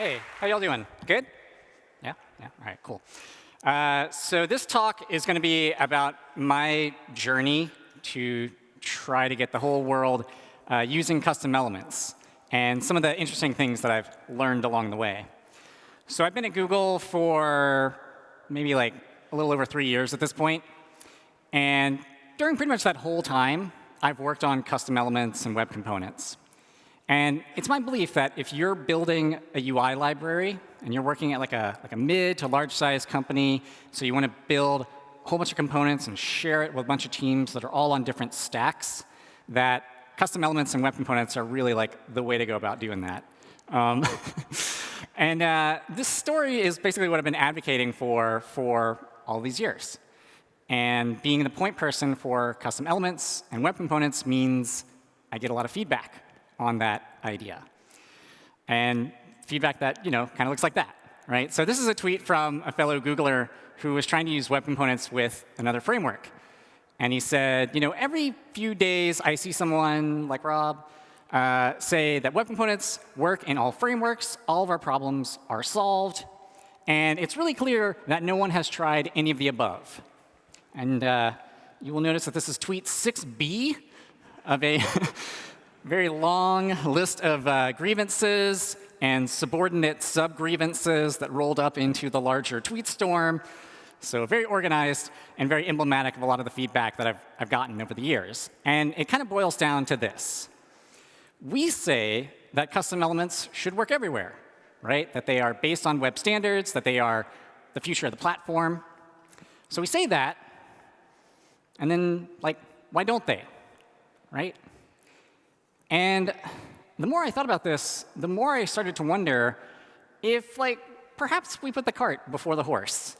Hey, how y'all doing? Good? Yeah? Yeah? All right, cool. Uh, so this talk is going to be about my journey to try to get the whole world uh, using custom elements and some of the interesting things that I've learned along the way. So I've been at Google for maybe like a little over three years at this point. And during pretty much that whole time, I've worked on custom elements and web components. And it's my belief that if you're building a UI library and you're working at like a, like a mid to large size company, so you want to build a whole bunch of components and share it with a bunch of teams that are all on different stacks, that custom elements and web components are really like the way to go about doing that. Um, and uh, this story is basically what I've been advocating for for all these years. And being the point person for custom elements and web components means I get a lot of feedback on that idea. And feedback that you know kind of looks like that, right? So this is a tweet from a fellow Googler who was trying to use web components with another framework. And he said, you know, every few days I see someone like Rob uh, say that web components work in all frameworks, all of our problems are solved, and it's really clear that no one has tried any of the above. And uh, you will notice that this is tweet 6b of a very long list of uh, grievances and subordinate sub-grievances that rolled up into the larger tweet storm. So very organized and very emblematic of a lot of the feedback that I've, I've gotten over the years. And it kind of boils down to this. We say that custom elements should work everywhere, right? That they are based on web standards, that they are the future of the platform. So we say that, and then, like, why don't they, right? And the more I thought about this, the more I started to wonder if, like, perhaps we put the cart before the horse.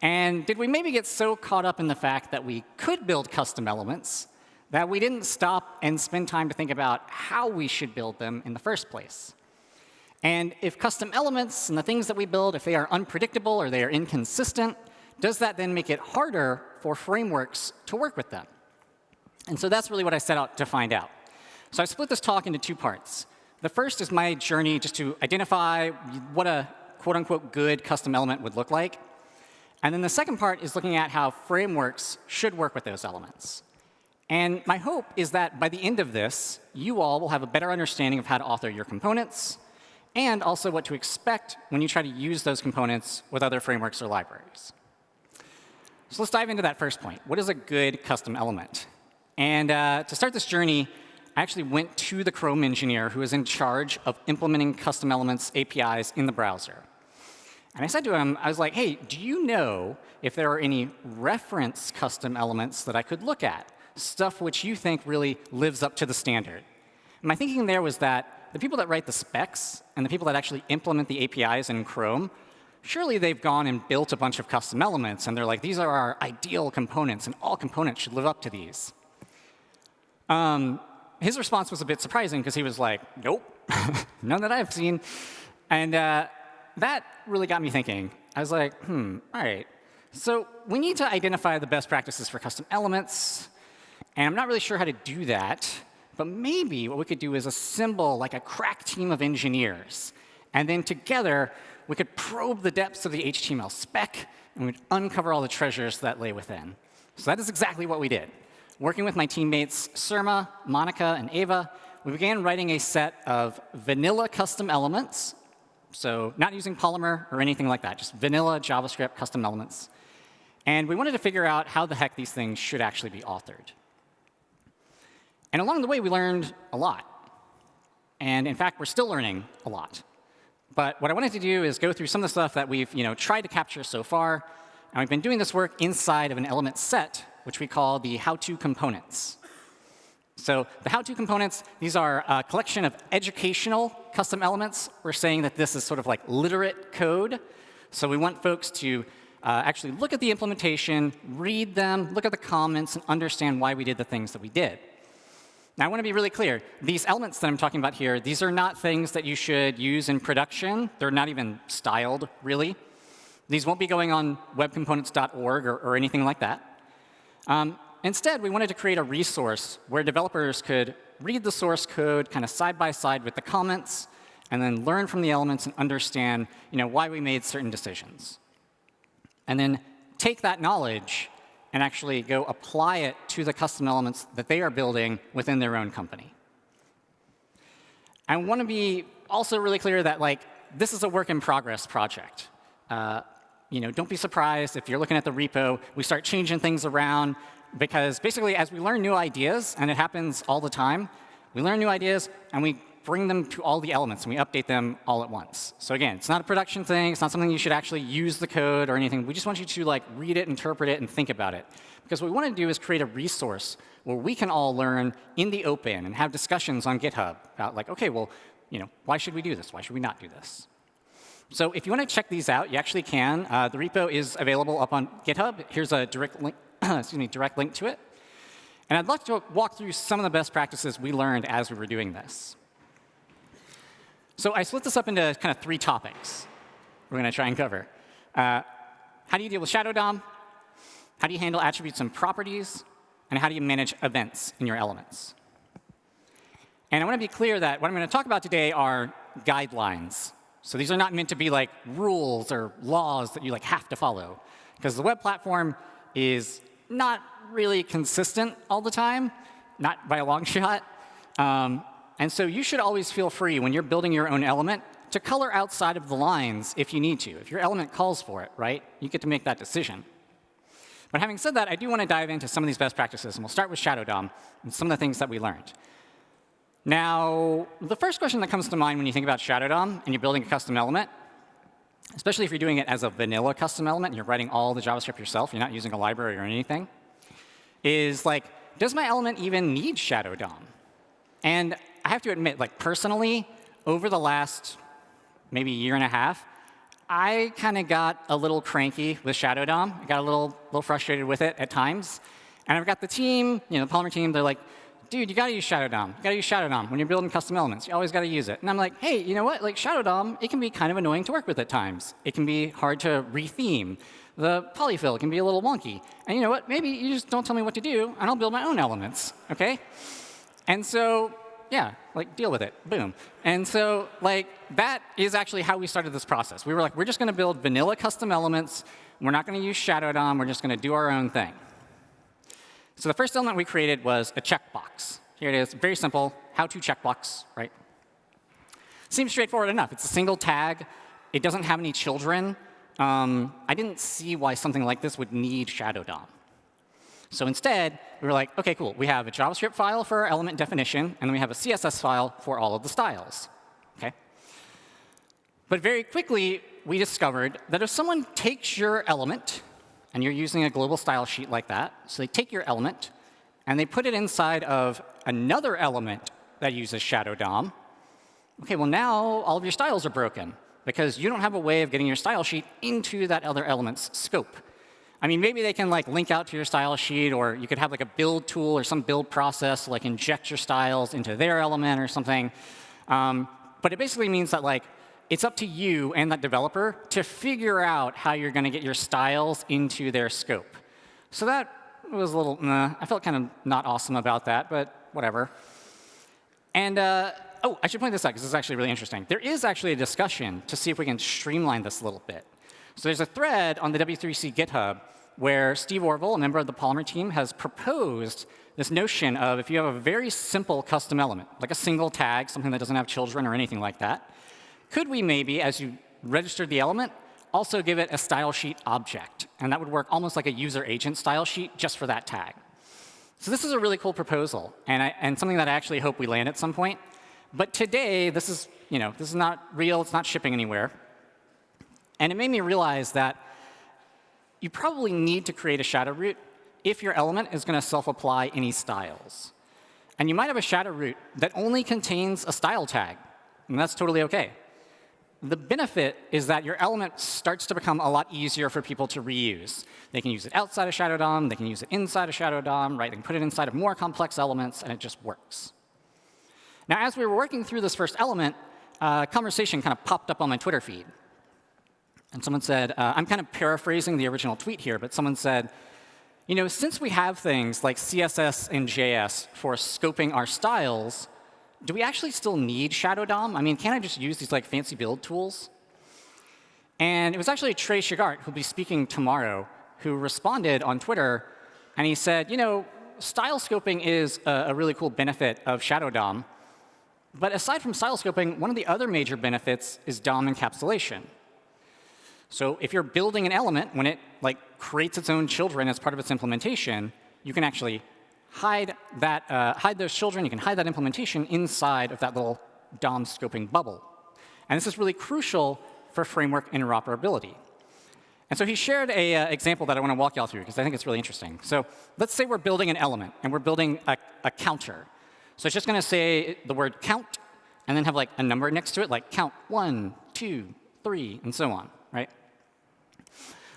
And did we maybe get so caught up in the fact that we could build custom elements that we didn't stop and spend time to think about how we should build them in the first place? And if custom elements and the things that we build, if they are unpredictable or they are inconsistent, does that then make it harder for frameworks to work with them? And so that's really what I set out to find out. So I split this talk into two parts. The first is my journey just to identify what a quote unquote good custom element would look like. And then the second part is looking at how frameworks should work with those elements. And my hope is that by the end of this, you all will have a better understanding of how to author your components and also what to expect when you try to use those components with other frameworks or libraries. So let's dive into that first point. What is a good custom element? And uh, to start this journey, I actually went to the Chrome engineer who is in charge of implementing custom elements APIs in the browser. And I said to him, I was like, hey, do you know if there are any reference custom elements that I could look at, stuff which you think really lives up to the standard? And my thinking there was that the people that write the specs and the people that actually implement the APIs in Chrome, surely they've gone and built a bunch of custom elements, and they're like, these are our ideal components, and all components should live up to these. Um, his response was a bit surprising because he was like, nope, none that I've seen. And uh, that really got me thinking. I was like, hmm, all right. So we need to identify the best practices for custom elements. And I'm not really sure how to do that. But maybe what we could do is assemble like a crack team of engineers. And then together, we could probe the depths of the HTML spec, and we'd uncover all the treasures that lay within. So that is exactly what we did. Working with my teammates Surma, Monica, and Ava, we began writing a set of vanilla custom elements. So not using Polymer or anything like that, just vanilla JavaScript custom elements. And we wanted to figure out how the heck these things should actually be authored. And along the way, we learned a lot. And in fact, we're still learning a lot. But what I wanted to do is go through some of the stuff that we've you know, tried to capture so far. And we've been doing this work inside of an element set which we call the how-to components. So the how-to components, these are a collection of educational custom elements. We're saying that this is sort of like literate code. So we want folks to uh, actually look at the implementation, read them, look at the comments, and understand why we did the things that we did. Now, I want to be really clear. These elements that I'm talking about here, these are not things that you should use in production. They're not even styled, really. These won't be going on webcomponents.org or, or anything like that. Um, instead, we wanted to create a resource where developers could read the source code kind of side by side with the comments and then learn from the elements and understand you know, why we made certain decisions. And then take that knowledge and actually go apply it to the custom elements that they are building within their own company. I want to be also really clear that like this is a work in progress project. Uh, you know, don't be surprised if you're looking at the repo, we start changing things around because basically as we learn new ideas, and it happens all the time, we learn new ideas and we bring them to all the elements and we update them all at once. So again, it's not a production thing. It's not something you should actually use the code or anything. We just want you to like read it, interpret it, and think about it. Because what we want to do is create a resource where we can all learn in the open and have discussions on GitHub about like, OK, well, you know, why should we do this? Why should we not do this? So if you want to check these out, you actually can. Uh, the repo is available up on GitHub. Here's a direct link, excuse me, direct link to it. And I'd like to walk through some of the best practices we learned as we were doing this. So I split this up into kind of three topics we're going to try and cover. Uh, how do you deal with Shadow DOM? How do you handle attributes and properties? And how do you manage events in your elements? And I want to be clear that what I'm going to talk about today are guidelines. So these are not meant to be like rules or laws that you like have to follow. Because the web platform is not really consistent all the time, not by a long shot. Um, and so you should always feel free when you're building your own element to color outside of the lines if you need to. If your element calls for it, right, you get to make that decision. But having said that, I do want to dive into some of these best practices. And we'll start with Shadow DOM and some of the things that we learned. Now, the first question that comes to mind when you think about Shadow DOM and you're building a custom element, especially if you're doing it as a vanilla custom element and you're writing all the JavaScript yourself, you're not using a library or anything, is like, does my element even need Shadow DOM? And I have to admit, like personally, over the last maybe year and a half, I kind of got a little cranky with Shadow DOM. I got a little, little frustrated with it at times. And I've got the team, you know, the Polymer team, they're like, dude, you got to use Shadow DOM. You got to use Shadow DOM when you're building custom elements. You always got to use it. And I'm like, hey, you know what? Like Shadow DOM, it can be kind of annoying to work with at times. It can be hard to retheme. The polyfill can be a little wonky. And you know what? Maybe you just don't tell me what to do, and I'll build my own elements. OK? And so yeah, like deal with it, boom. And so like that is actually how we started this process. We were like, we're just going to build vanilla custom elements. We're not going to use Shadow DOM. We're just going to do our own thing. So the first element we created was a checkbox. Here it is, very simple, how-to checkbox, right? Seems straightforward enough. It's a single tag. It doesn't have any children. Um, I didn't see why something like this would need Shadow DOM. So instead, we were like, OK, cool. We have a JavaScript file for our element definition, and then we have a CSS file for all of the styles. Okay? But very quickly, we discovered that if someone takes your element, and you're using a global style sheet like that, so they take your element, and they put it inside of another element that uses Shadow DOM, OK, well, now all of your styles are broken, because you don't have a way of getting your style sheet into that other element's scope. I mean, maybe they can like link out to your style sheet, or you could have like a build tool or some build process, like inject your styles into their element or something. Um, but it basically means that like it's up to you and that developer to figure out how you're going to get your styles into their scope. So that was a little, nah, I felt kind of not awesome about that, but whatever. And uh, oh, I should point this out because this is actually really interesting. There is actually a discussion to see if we can streamline this a little bit. So there's a thread on the W3C GitHub where Steve Orvell, a member of the Polymer team, has proposed this notion of if you have a very simple custom element, like a single tag, something that doesn't have children or anything like that, could we maybe, as you registered the element, also give it a style sheet object? And that would work almost like a user agent style sheet just for that tag. So this is a really cool proposal, and, I, and something that I actually hope we land at some point. But today, this is, you know, this is not real. It's not shipping anywhere. And it made me realize that you probably need to create a shadow root if your element is going to self-apply any styles. And you might have a shadow root that only contains a style tag, and that's totally OK. The benefit is that your element starts to become a lot easier for people to reuse. They can use it outside of Shadow DOM. They can use it inside of Shadow DOM. Right? They can put it inside of more complex elements, and it just works. Now, as we were working through this first element, a conversation kind of popped up on my Twitter feed. And someone said, uh, I'm kind of paraphrasing the original tweet here, but someone said, you know, since we have things like CSS and JS for scoping our styles, do we actually still need Shadow DOM? I mean, can't I just use these like fancy build tools? And it was actually Trey Shugart, who'll be speaking tomorrow, who responded on Twitter, and he said, you know, style scoping is a, a really cool benefit of Shadow DOM. But aside from style scoping, one of the other major benefits is DOM encapsulation. So if you're building an element, when it like creates its own children as part of its implementation, you can actually hide that, uh, hide those children. You can hide that implementation inside of that little DOM scoping bubble. And this is really crucial for framework interoperability. And so he shared an uh, example that I want to walk y'all through because I think it's really interesting. So let's say we're building an element and we're building a, a counter. So it's just going to say the word count and then have like a number next to it, like count one, two, three, and so on, right?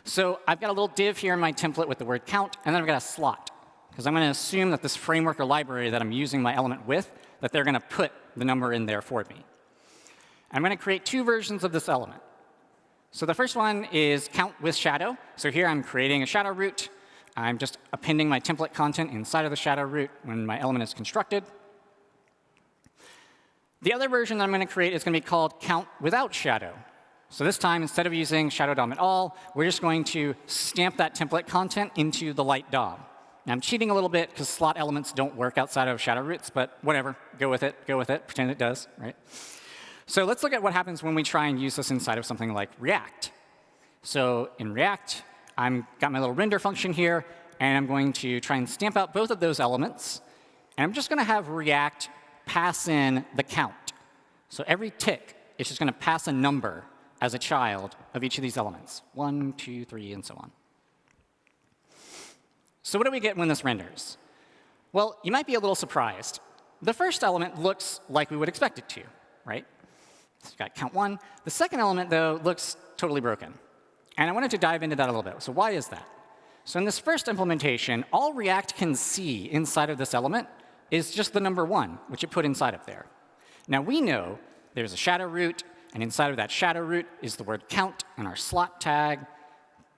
So I've got a little div here in my template with the word count, and then I've got a slot because I'm going to assume that this framework or library that I'm using my element with, that they're going to put the number in there for me. I'm going to create two versions of this element. So the first one is count with shadow. So here I'm creating a shadow root. I'm just appending my template content inside of the shadow root when my element is constructed. The other version that I'm going to create is going to be called count without shadow. So this time, instead of using shadow DOM at all, we're just going to stamp that template content into the light DOM. I'm cheating a little bit because slot elements don't work outside of shadow roots, but whatever. Go with it. Go with it. Pretend it does, right? So let's look at what happens when we try and use this inside of something like React. So in React, I've got my little render function here, and I'm going to try and stamp out both of those elements. And I'm just going to have React pass in the count. So every tick is just going to pass a number as a child of each of these elements, one, two, three, and so on. So what do we get when this renders? Well, you might be a little surprised. The first element looks like we would expect it to, right? So you've got count one. The second element, though, looks totally broken. And I wanted to dive into that a little bit. So why is that? So in this first implementation, all React can see inside of this element is just the number one, which it put inside of there. Now we know there's a shadow root, and inside of that shadow root is the word count and our slot tag,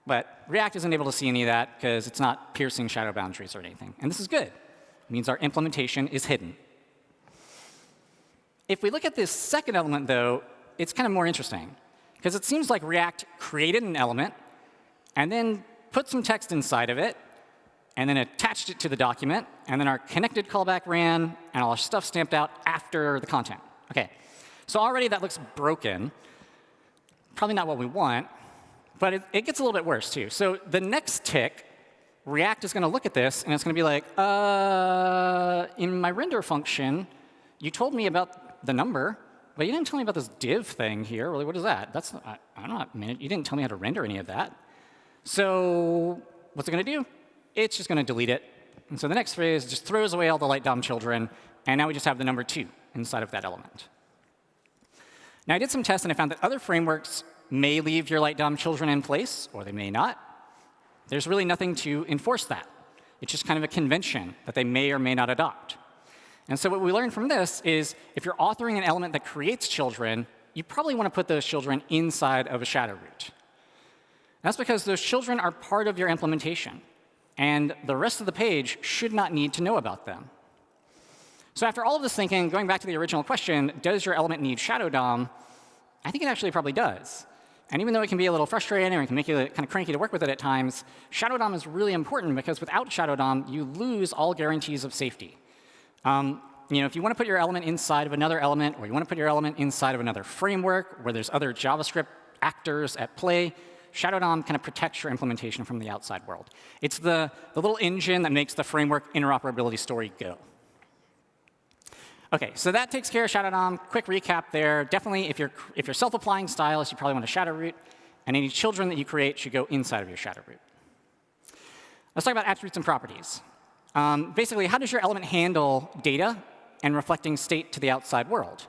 but React isn't able to see any of that because it's not piercing shadow boundaries or anything. And this is good. It means our implementation is hidden. If we look at this second element, though, it's kind of more interesting. Because it seems like React created an element and then put some text inside of it and then attached it to the document, and then our connected callback ran, and all our stuff stamped out after the content. OK, so already that looks broken. Probably not what we want. But it, it, gets a little bit worse, too. So the next tick, React is going to look at this, and it's going to be like, uh, in my render function, you told me about the number, but you didn't tell me about this div thing here. Really, what is that? That's I, don't know. You didn't tell me how to render any of that. So what's it going to do? It's just going to delete it. And so the next phrase just throws away all the light DOM children, and now we just have the number 2 inside of that element. Now, I did some tests, and I found that other frameworks may leave your light DOM children in place, or they may not. There's really nothing to enforce that. It's just kind of a convention that they may or may not adopt. And so what we learned from this is if you're authoring an element that creates children, you probably want to put those children inside of a shadow root. That's because those children are part of your implementation. And the rest of the page should not need to know about them. So after all of this thinking, going back to the original question, does your element need shadow DOM? I think it actually probably does. And even though it can be a little frustrating it can make you kind of cranky to work with it at times, Shadow DOM is really important because without Shadow DOM, you lose all guarantees of safety. Um, you know, if you want to put your element inside of another element, or you want to put your element inside of another framework where there's other JavaScript actors at play, Shadow DOM kind of protects your implementation from the outside world. It's the, the little engine that makes the framework interoperability story go. OK, so that takes care of Shadow DOM. Quick recap there. Definitely, if you're, if you're self-applying stylist, you probably want a shadow root. And any children that you create should go inside of your shadow root. Let's talk about attributes and properties. Um, basically, how does your element handle data and reflecting state to the outside world?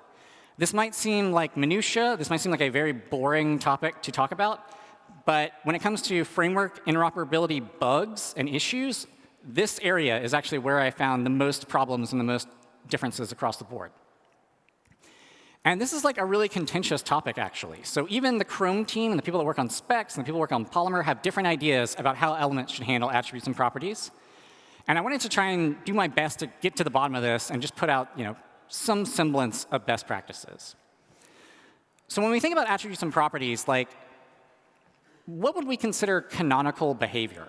This might seem like minutia. This might seem like a very boring topic to talk about. But when it comes to framework interoperability bugs and issues, this area is actually where I found the most problems and the most differences across the board. And this is like a really contentious topic, actually. So even the Chrome team and the people that work on specs and the people that work on Polymer have different ideas about how elements should handle attributes and properties. And I wanted to try and do my best to get to the bottom of this and just put out you know, some semblance of best practices. So when we think about attributes and properties, like, what would we consider canonical behavior?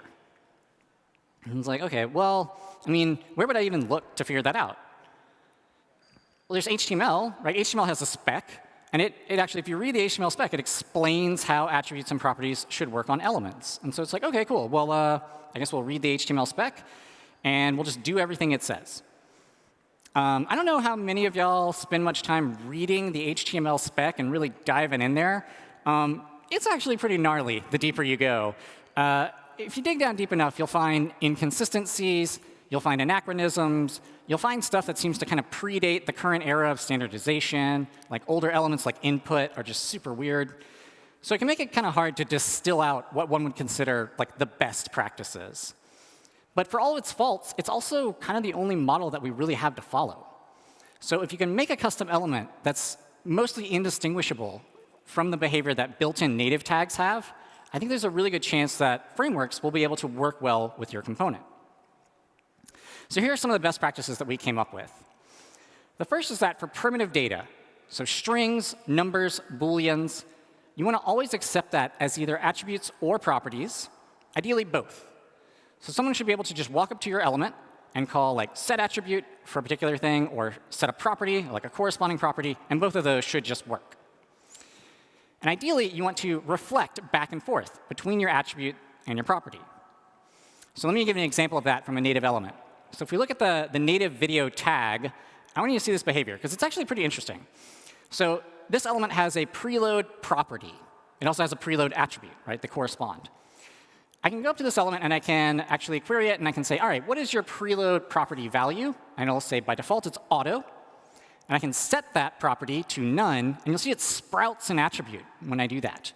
And it's like, OK, well, I mean, where would I even look to figure that out? Well, there's HTML, right? HTML has a spec. And it, it actually, if you read the HTML spec, it explains how attributes and properties should work on elements. And so it's like, OK, cool. Well, uh, I guess we'll read the HTML spec, and we'll just do everything it says. Um, I don't know how many of y'all spend much time reading the HTML spec and really diving in there. Um, it's actually pretty gnarly the deeper you go. Uh, if you dig down deep enough, you'll find inconsistencies, you'll find anachronisms, you'll find stuff that seems to kind of predate the current era of standardization, like older elements like input are just super weird. So it can make it kind of hard to distill out what one would consider like the best practices. But for all its faults, it's also kind of the only model that we really have to follow. So if you can make a custom element that's mostly indistinguishable from the behavior that built-in native tags have, I think there's a really good chance that frameworks will be able to work well with your component. So here are some of the best practices that we came up with. The first is that for primitive data, so strings, numbers, booleans, you want to always accept that as either attributes or properties, ideally both. So someone should be able to just walk up to your element and call like set attribute for a particular thing or set a property, like a corresponding property, and both of those should just work. And ideally, you want to reflect back and forth between your attribute and your property. So let me give you an example of that from a native element. So if we look at the, the native video tag, I want you to see this behavior, because it's actually pretty interesting. So this element has a preload property. It also has a preload attribute, right, that correspond. I can go up to this element, and I can actually query it, and I can say, all right, what is your preload property value? And it'll say, by default, it's auto. And I can set that property to none, and you'll see it sprouts an attribute when I do that.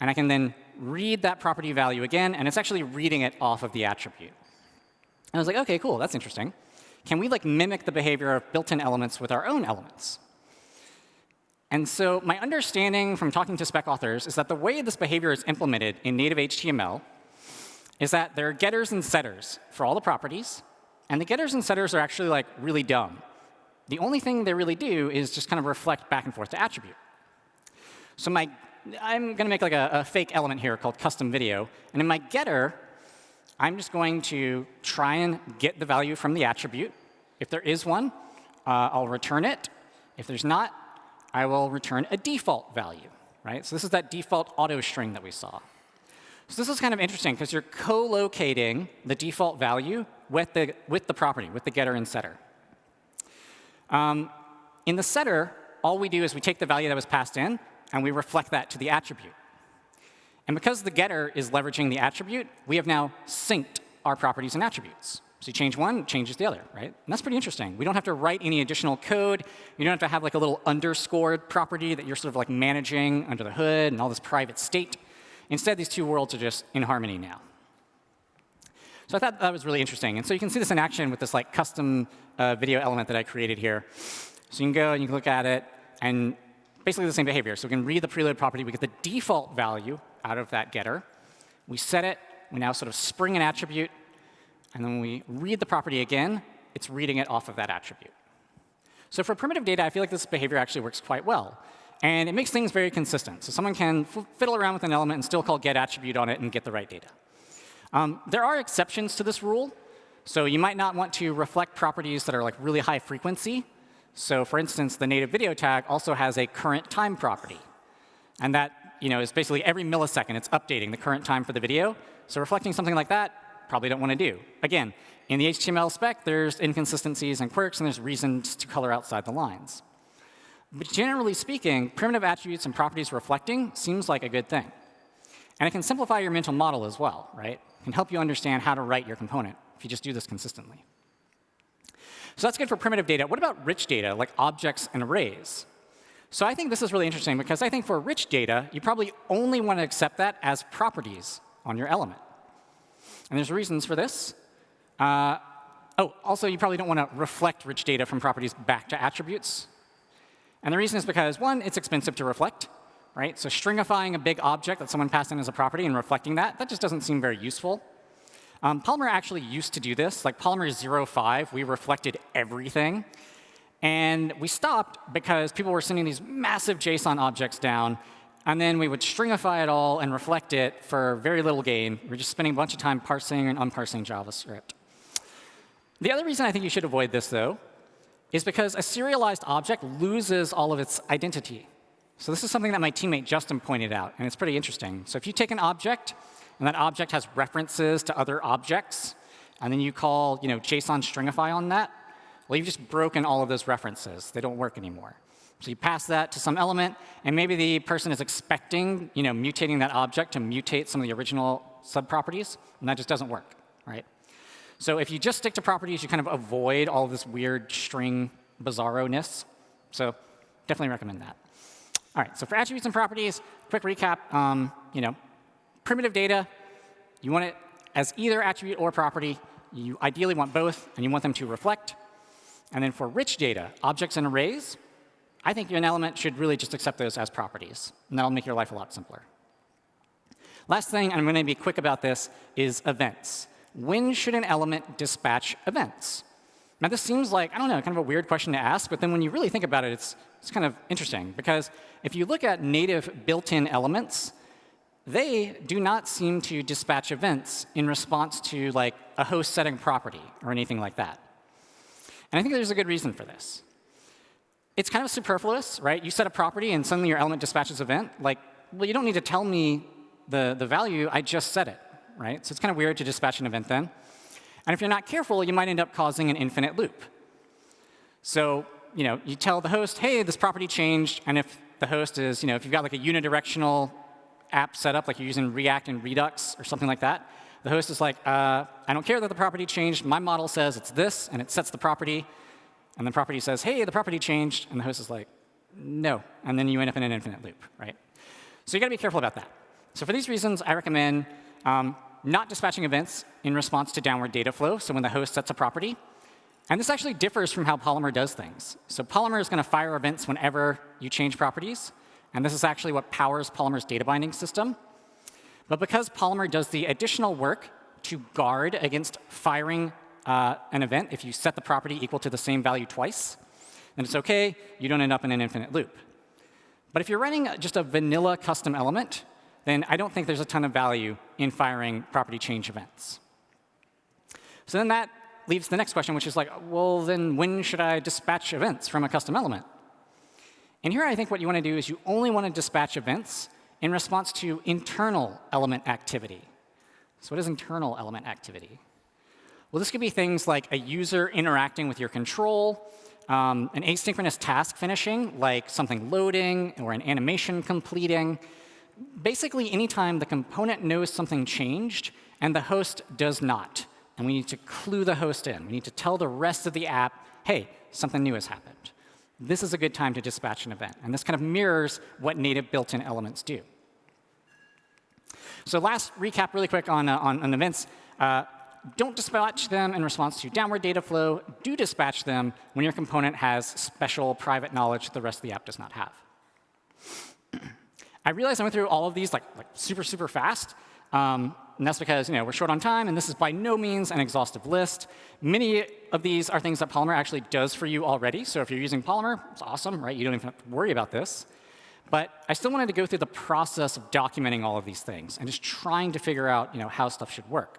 And I can then read that property value again, and it's actually reading it off of the attribute. And I was like, OK, cool, that's interesting. Can we like mimic the behavior of built-in elements with our own elements? And so my understanding from talking to spec authors is that the way this behavior is implemented in native HTML is that there are getters and setters for all the properties. And the getters and setters are actually like really dumb. The only thing they really do is just kind of reflect back and forth to attribute. So my, I'm going to make like a, a fake element here called custom video. And in my getter, I'm just going to try and get the value from the attribute. If there is one, uh, I'll return it. If there's not, I will return a default value. Right? So this is that default auto string that we saw. So this is kind of interesting because you're co-locating the default value with the, with the property, with the getter and setter. Um, in the setter, all we do is we take the value that was passed in, and we reflect that to the attribute. And because the getter is leveraging the attribute, we have now synced our properties and attributes. So you change one, changes the other, right? And that's pretty interesting. We don't have to write any additional code. You don't have to have like a little underscored property that you're sort of like managing under the hood and all this private state. Instead, these two worlds are just in harmony now. So I thought that was really interesting. And so you can see this in action with this like custom uh, video element that I created here. So you can go and you can look at it, and basically the same behavior. So we can read the preload property. We get the default value out of that getter. We set it. We now sort of spring an attribute. And then we read the property again, it's reading it off of that attribute. So for primitive data, I feel like this behavior actually works quite well. And it makes things very consistent. So someone can fiddle around with an element and still call get attribute on it and get the right data. Um, there are exceptions to this rule. So you might not want to reflect properties that are like really high frequency. So for instance, the native video tag also has a current time property. And that you know, is basically every millisecond it's updating the current time for the video. So reflecting something like that, probably don't want to do. Again, in the HTML spec, there's inconsistencies and quirks, and there's reasons to color outside the lines. But generally speaking, primitive attributes and properties reflecting seems like a good thing. And it can simplify your mental model as well, right? It can help you understand how to write your component if you just do this consistently. So that's good for primitive data. What about rich data, like objects and arrays? So I think this is really interesting because I think for rich data, you probably only want to accept that as properties on your element. And there's reasons for this. Uh, oh, also, you probably don't want to reflect rich data from properties back to attributes. And the reason is because, one, it's expensive to reflect. right? So stringifying a big object that someone passed in as a property and reflecting that, that just doesn't seem very useful. Um, Polymer actually used to do this. Like Polymer 05, we reflected everything. And we stopped because people were sending these massive JSON objects down, and then we would stringify it all and reflect it for very little gain. We're just spending a bunch of time parsing and unparsing JavaScript. The other reason I think you should avoid this, though, is because a serialized object loses all of its identity. So this is something that my teammate Justin pointed out, and it's pretty interesting. So if you take an object, and that object has references to other objects, and then you call you know, JSON stringify on that, well, you've just broken all of those references. They don't work anymore. So you pass that to some element, and maybe the person is expecting you know, mutating that object to mutate some of the original subproperties, and that just doesn't work, right? So if you just stick to properties, you kind of avoid all this weird string bizarro-ness. So definitely recommend that. All right, so for attributes and properties, quick recap. Um, you know, primitive data, you want it as either attribute or property. You ideally want both, and you want them to reflect. And then for rich data, objects and arrays, I think an element should really just accept those as properties. And that'll make your life a lot simpler. Last thing, and I'm going to be quick about this, is events. When should an element dispatch events? Now, this seems like, I don't know, kind of a weird question to ask, but then when you really think about it, it's, it's kind of interesting. Because if you look at native built-in elements, they do not seem to dispatch events in response to like a host setting property or anything like that. And I think there's a good reason for this. It's kind of superfluous, right? You set a property and suddenly your element dispatches an event. Like, well, you don't need to tell me the, the value, I just set it, right? So it's kind of weird to dispatch an event then. And if you're not careful, you might end up causing an infinite loop. So you know, you tell the host, hey, this property changed, and if the host is, you know, if you've got like a unidirectional app setup, like you're using React and Redux or something like that, the host is like, uh, I don't care that the property changed. My model says it's this, and it sets the property. And the property says, hey, the property changed. And the host is like, no. And then you end up in an infinite loop, right? So you got to be careful about that. So for these reasons, I recommend um, not dispatching events in response to downward data flow. So when the host sets a property. And this actually differs from how Polymer does things. So Polymer is going to fire events whenever you change properties. And this is actually what powers Polymer's data binding system. But because Polymer does the additional work to guard against firing uh, an event if you set the property equal to the same value twice, then it's OK. You don't end up in an infinite loop. But if you're running just a vanilla custom element, then I don't think there's a ton of value in firing property change events. So then that leaves the next question, which is like, well, then when should I dispatch events from a custom element? And here I think what you want to do is you only want to dispatch events in response to internal element activity. So what is internal element activity? Well, this could be things like a user interacting with your control, um, an asynchronous task finishing, like something loading or an animation completing. Basically, anytime the component knows something changed and the host does not. And we need to clue the host in. We need to tell the rest of the app, hey, something new has happened this is a good time to dispatch an event. And this kind of mirrors what native built-in elements do. So last recap really quick on, uh, on, on, events. Uh, don't dispatch them in response to downward data flow. Do dispatch them when your component has special private knowledge that the rest of the app does not have. I realize I went through all of these like, like super, super fast. Um, and that's because you know, we're short on time, and this is by no means an exhaustive list. Many of these are things that Polymer actually does for you already. So if you're using Polymer, it's awesome, right? You don't even have to worry about this. But I still wanted to go through the process of documenting all of these things and just trying to figure out you know, how stuff should work.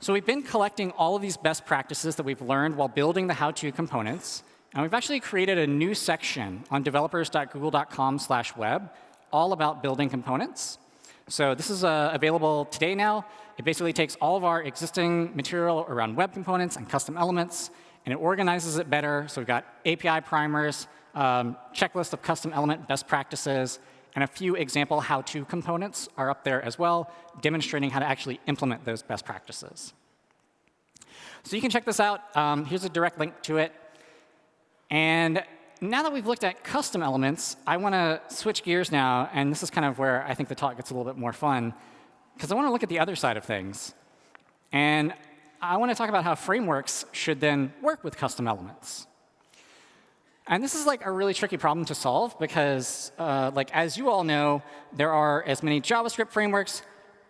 So we've been collecting all of these best practices that we've learned while building the how-to components. And we've actually created a new section on developers.google.com/web all about building components. So this is uh, available today now. It basically takes all of our existing material around web components and custom elements, and it organizes it better. So we've got API primers, um, checklist of custom element best practices, and a few example how-to components are up there as well, demonstrating how to actually implement those best practices. So you can check this out. Um, here's a direct link to it. And now that we've looked at custom elements, I want to switch gears now, and this is kind of where I think the talk gets a little bit more fun, because I want to look at the other side of things. And I want to talk about how frameworks should then work with custom elements. And this is like a really tricky problem to solve because, uh, like as you all know, there are as many JavaScript frameworks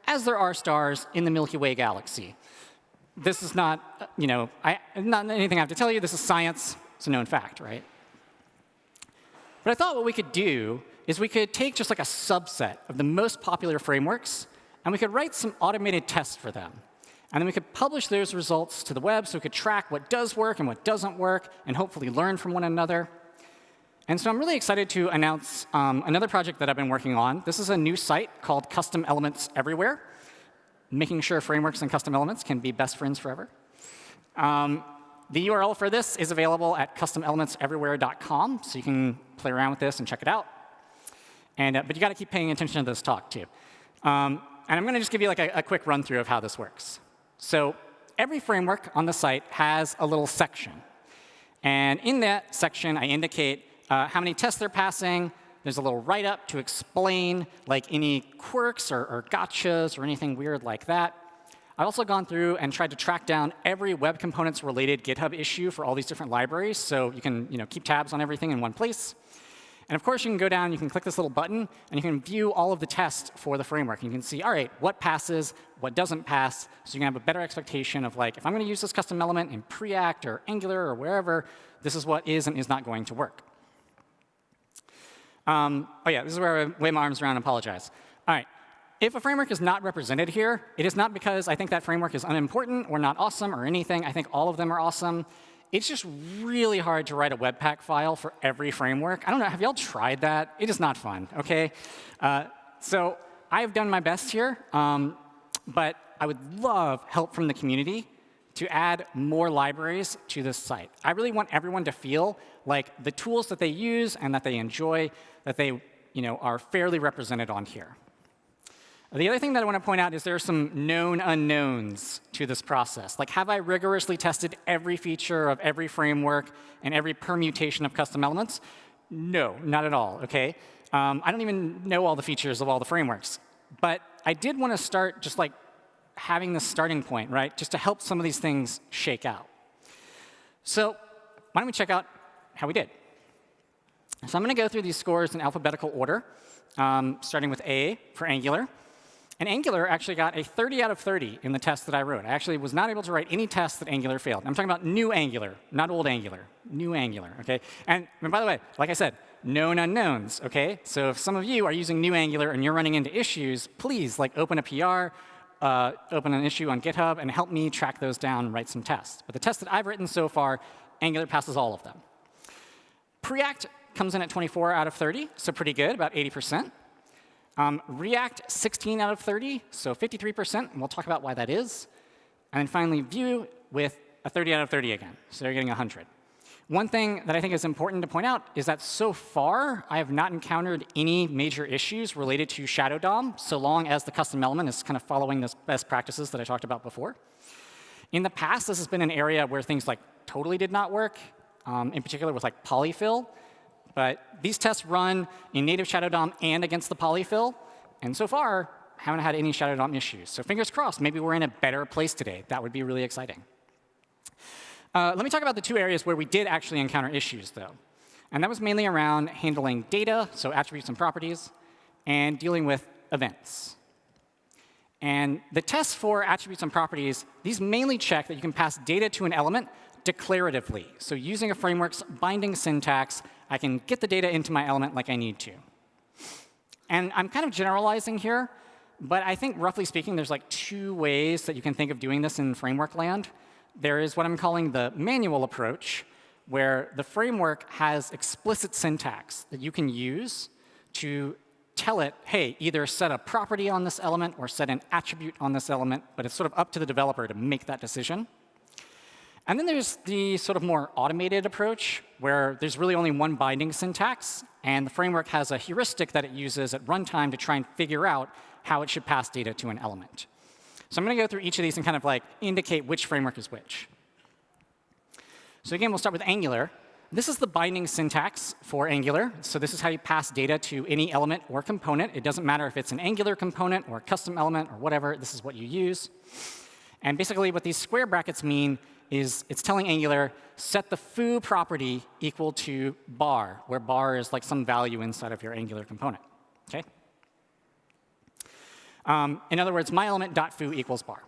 as there are stars in the Milky Way galaxy. This is not, you know, I, not anything I have to tell you. This is science. It's a known fact, right? But I thought what we could do is we could take just like a subset of the most popular frameworks, and we could write some automated tests for them. And then we could publish those results to the web so we could track what does work and what doesn't work and hopefully learn from one another. And so I'm really excited to announce um, another project that I've been working on. This is a new site called Custom Elements Everywhere, making sure frameworks and custom elements can be best friends forever. Um, the URL for this is available at customelementseverywhere.com, so you can play around with this and check it out. And, uh, but you got to keep paying attention to this talk, too. Um, and I'm going to just give you like a, a quick run through of how this works. So every framework on the site has a little section. And in that section, I indicate uh, how many tests they're passing. There's a little write-up to explain like any quirks or, or gotchas or anything weird like that. I've also gone through and tried to track down every web components related GitHub issue for all these different libraries, so you can you know, keep tabs on everything in one place. And of course, you can go down, you can click this little button, and you can view all of the tests for the framework. You can see, all right, what passes, what doesn't pass, so you can have a better expectation of like, if I'm going to use this custom element in Preact or Angular or wherever, this is what is and is not going to work. Um, oh yeah, this is where I wave my arms around and apologize. All right, if a framework is not represented here, it is not because I think that framework is unimportant or not awesome or anything. I think all of them are awesome. It's just really hard to write a Webpack file for every framework. I don't know, have y'all tried that? It is not fun, OK? Uh, so I've done my best here, um, but I would love help from the community to add more libraries to this site. I really want everyone to feel like the tools that they use and that they enjoy, that they you know, are fairly represented on here. The other thing that I want to point out is there are some known unknowns to this process. Like, have I rigorously tested every feature of every framework and every permutation of custom elements? No, not at all, OK? Um, I don't even know all the features of all the frameworks. But I did want to start just like having the starting point, right, just to help some of these things shake out. So why don't we check out how we did? So I'm going to go through these scores in alphabetical order, um, starting with A for Angular. And Angular actually got a 30 out of 30 in the test that I wrote. I actually was not able to write any tests that Angular failed. I'm talking about new Angular, not old Angular. New Angular, OK? And, and by the way, like I said, known unknowns, OK? So if some of you are using new Angular and you're running into issues, please like open a PR, uh, open an issue on GitHub, and help me track those down and write some tests. But the tests that I've written so far, Angular passes all of them. Preact comes in at 24 out of 30, so pretty good, about 80%. Um, React, 16 out of 30, so 53%, and we'll talk about why that is. And then finally, Vue with a 30 out of 30 again, so they're getting 100. One thing that I think is important to point out is that so far, I have not encountered any major issues related to Shadow DOM, so long as the custom element is kind of following those best practices that I talked about before. In the past, this has been an area where things like totally did not work, um, in particular with like polyfill. But these tests run in native Shadow DOM and against the polyfill. And so far, haven't had any Shadow DOM issues. So fingers crossed, maybe we're in a better place today. That would be really exciting. Uh, let me talk about the two areas where we did actually encounter issues, though. And that was mainly around handling data, so attributes and properties, and dealing with events. And the tests for attributes and properties, these mainly check that you can pass data to an element declaratively. So using a framework's binding syntax, I can get the data into my element like I need to. And I'm kind of generalizing here, but I think roughly speaking, there's like two ways that you can think of doing this in framework land there is what I'm calling the manual approach, where the framework has explicit syntax that you can use to tell it, hey, either set a property on this element or set an attribute on this element, but it's sort of up to the developer to make that decision. And then there's the sort of more automated approach, where there's really only one binding syntax, and the framework has a heuristic that it uses at runtime to try and figure out how it should pass data to an element. So I'm going to go through each of these and kind of like indicate which framework is which. So again, we'll start with Angular. This is the binding syntax for Angular. So this is how you pass data to any element or component. It doesn't matter if it's an Angular component or a custom element or whatever. This is what you use. And basically what these square brackets mean is it's telling Angular, set the foo property equal to bar, where bar is like some value inside of your Angular component. Okay? Um, in other words, my myelement.foo equals bar.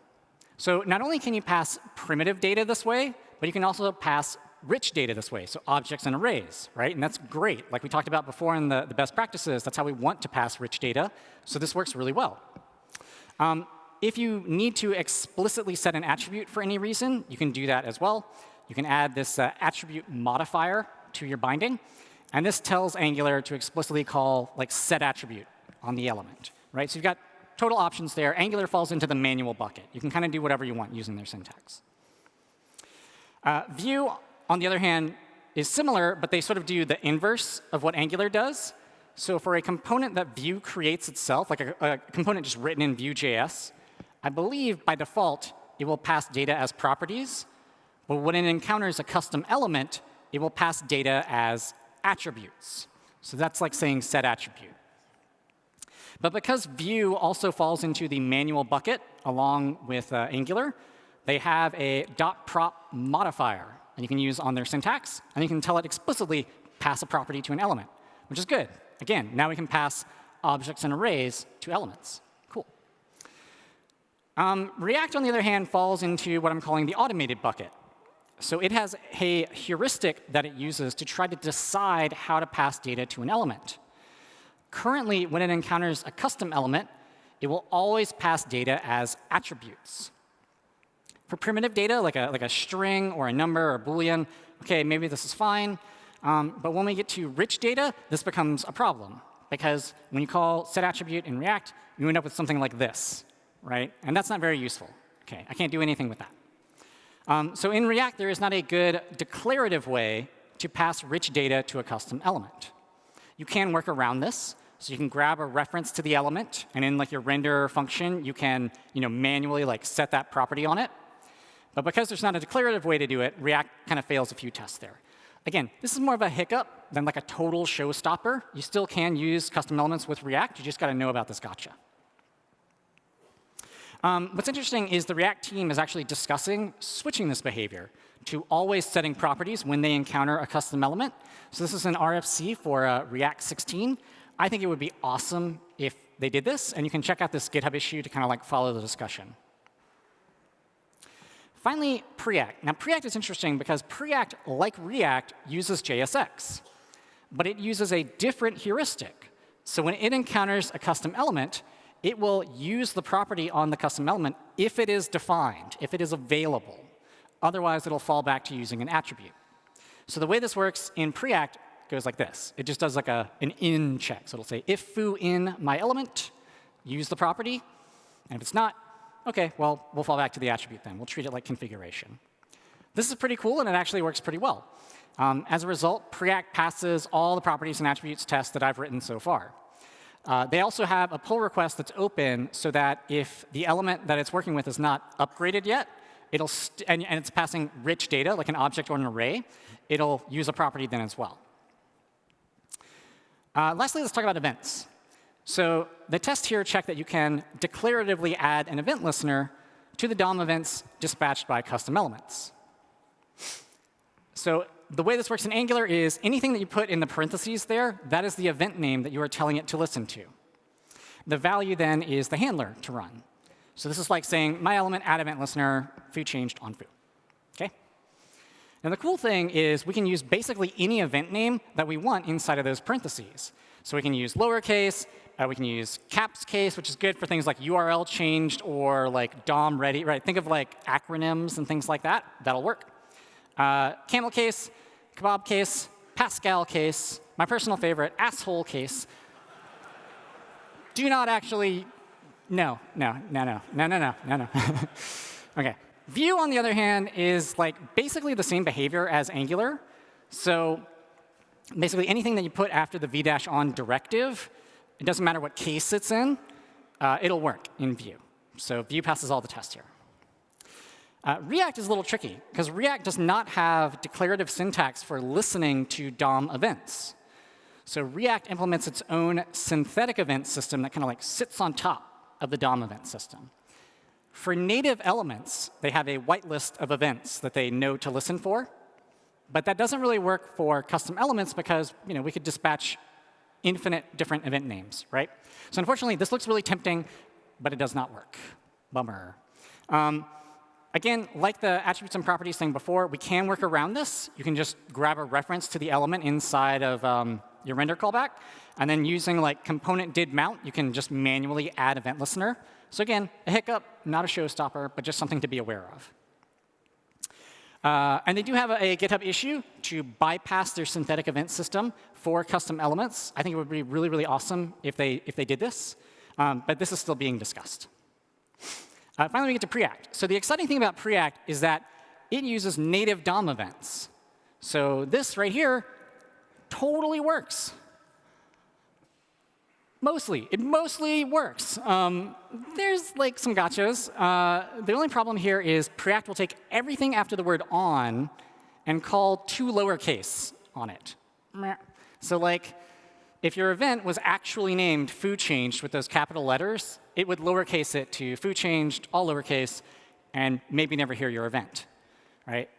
So not only can you pass primitive data this way, but you can also pass rich data this way, so objects and arrays, right? And that's great. Like we talked about before in the, the best practices, that's how we want to pass rich data. So this works really well. Um, if you need to explicitly set an attribute for any reason, you can do that as well. You can add this uh, attribute modifier to your binding. And this tells Angular to explicitly call like set attribute on the element, right? So you've got total options there. Angular falls into the manual bucket. You can kind of do whatever you want using their syntax. Uh, Vue, on the other hand, is similar, but they sort of do the inverse of what Angular does. So for a component that Vue creates itself, like a, a component just written in Vue.js, I believe by default it will pass data as properties. But when it encounters a custom element, it will pass data as attributes. So that's like saying set attribute. But because Vue also falls into the manual bucket along with uh, Angular, they have a dot .prop modifier that you can use on their syntax, and you can tell it explicitly pass a property to an element, which is good. Again, now we can pass objects and arrays to elements. Um, React, on the other hand, falls into what I'm calling the automated bucket. So it has a heuristic that it uses to try to decide how to pass data to an element. Currently, when it encounters a custom element, it will always pass data as attributes. For primitive data, like a, like a string or a number or a Boolean, OK, maybe this is fine. Um, but when we get to rich data, this becomes a problem. Because when you call set attribute in React, you end up with something like this, right? And that's not very useful. OK, I can't do anything with that. Um, so in React, there is not a good declarative way to pass rich data to a custom element. You can work around this. So you can grab a reference to the element, and in like your render function, you can you know, manually like set that property on it. But because there's not a declarative way to do it, React kind of fails a few tests there. Again, this is more of a hiccup than like a total showstopper. You still can use custom elements with React. You just got to know about this gotcha. Um, what's interesting is the React team is actually discussing switching this behavior to always setting properties when they encounter a custom element. So this is an RFC for uh, React 16. I think it would be awesome if they did this. And you can check out this GitHub issue to kind of like follow the discussion. Finally, Preact. Now, Preact is interesting because Preact, like React, uses JSX. But it uses a different heuristic. So when it encounters a custom element, it will use the property on the custom element if it is defined, if it is available. Otherwise, it'll fall back to using an attribute. So the way this works in Preact goes like this. It just does like a, an in check. So it'll say, if foo in my element, use the property. And if it's not, OK, well, we'll fall back to the attribute then. We'll treat it like configuration. This is pretty cool, and it actually works pretty well. Um, as a result, Preact passes all the properties and attributes tests that I've written so far. Uh, they also have a pull request that's open so that if the element that it's working with is not upgraded yet, it'll and, and it's passing rich data, like an object or an array, it'll use a property then as well. Uh, lastly, let's talk about events. So the test here check that you can declaratively add an event listener to the DOM events dispatched by custom elements. So the way this works in Angular is anything that you put in the parentheses there, that is the event name that you are telling it to listen to. The value then is the handler to run. So this is like saying my element add event listener foo changed on foo. Okay? Now the cool thing is we can use basically any event name that we want inside of those parentheses. So we can use lowercase, uh, we can use caps case, which is good for things like URL changed or like DOM ready, right? Think of like acronyms and things like that. That'll work. Uh, camel case, kebab case, Pascal case, my personal favorite, asshole case. Do not actually, no, no, no, no, no, no, no, no, no. OK. Vue, on the other hand, is like basically the same behavior as Angular. So basically anything that you put after the v-on directive, it doesn't matter what case it's in, uh, it'll work in Vue. So Vue passes all the tests here. Uh, React is a little tricky, because React does not have declarative syntax for listening to DOM events. So React implements its own synthetic event system that kind of like sits on top of the DOM event system. For native elements, they have a whitelist of events that they know to listen for. But that doesn't really work for custom elements because you know, we could dispatch infinite different event names, right? So unfortunately, this looks really tempting, but it does not work. Bummer. Um, again, like the attributes and properties thing before, we can work around this. You can just grab a reference to the element inside of um, your render callback. And then using like component did mount, you can just manually add event listener. So again, a hiccup, not a showstopper, but just something to be aware of. Uh, and they do have a, a, GitHub issue to bypass their synthetic event system for custom elements. I think it would be really, really awesome if they, if they did this. Um, but this is still being discussed. Uh, finally, we get to Preact. So the exciting thing about Preact is that it uses native DOM events. So this right here totally works. Mostly. It mostly works. Um, there's like some gotchas. Uh, the only problem here is Preact will take everything after the word on and call to lowercase on it. So like, if your event was actually named foo changed with those capital letters, it would lowercase it to foo changed, all lowercase, and maybe never hear your event. Right?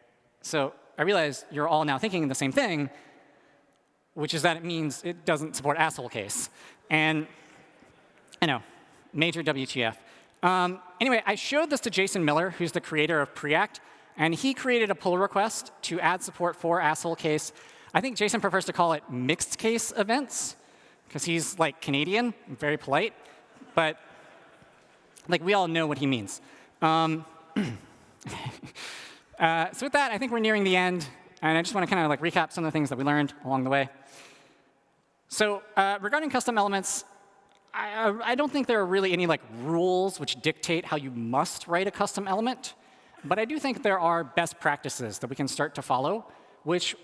So I realize you're all now thinking the same thing, which is that it means it doesn't support asshole case. And I know, major WTF. Um, anyway, I showed this to Jason Miller, who's the creator of Preact, and he created a pull request to add support for asshole case. I think Jason prefers to call it mixed case events, because he's like Canadian, very polite. But like we all know what he means. Um, uh, so with that, I think we're nearing the end. And I just want to kind of like recap some of the things that we learned along the way. So uh, regarding custom elements, I, I, don't think there are really any like rules which dictate how you must write a custom element. But I do think there are best practices that we can start to follow, which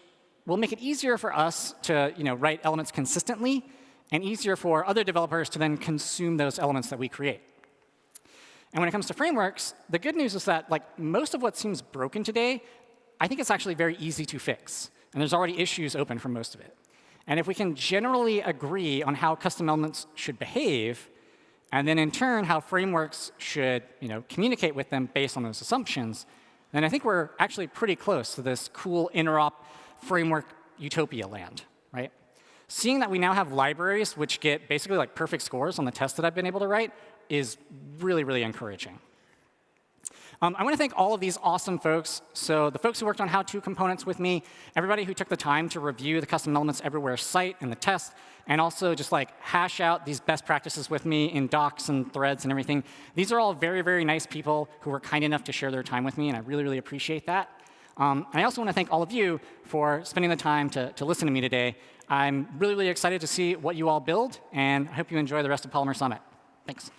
will make it easier for us to you know, write elements consistently and easier for other developers to then consume those elements that we create. And when it comes to frameworks, the good news is that like most of what seems broken today, I think it's actually very easy to fix. And there's already issues open for most of it. And if we can generally agree on how custom elements should behave, and then in turn how frameworks should you know, communicate with them based on those assumptions, then I think we're actually pretty close to this cool interop framework utopia land, right? Seeing that we now have libraries which get basically like perfect scores on the tests that I've been able to write is really, really encouraging. Um, I want to thank all of these awesome folks. So the folks who worked on how-to components with me, everybody who took the time to review the Custom Elements Everywhere site and the test, and also just like hash out these best practices with me in docs and threads and everything. These are all very, very nice people who were kind enough to share their time with me, and I really, really appreciate that. Um, and I also want to thank all of you for spending the time to, to listen to me today. I'm really, really excited to see what you all build, and I hope you enjoy the rest of Polymer Summit. Thanks.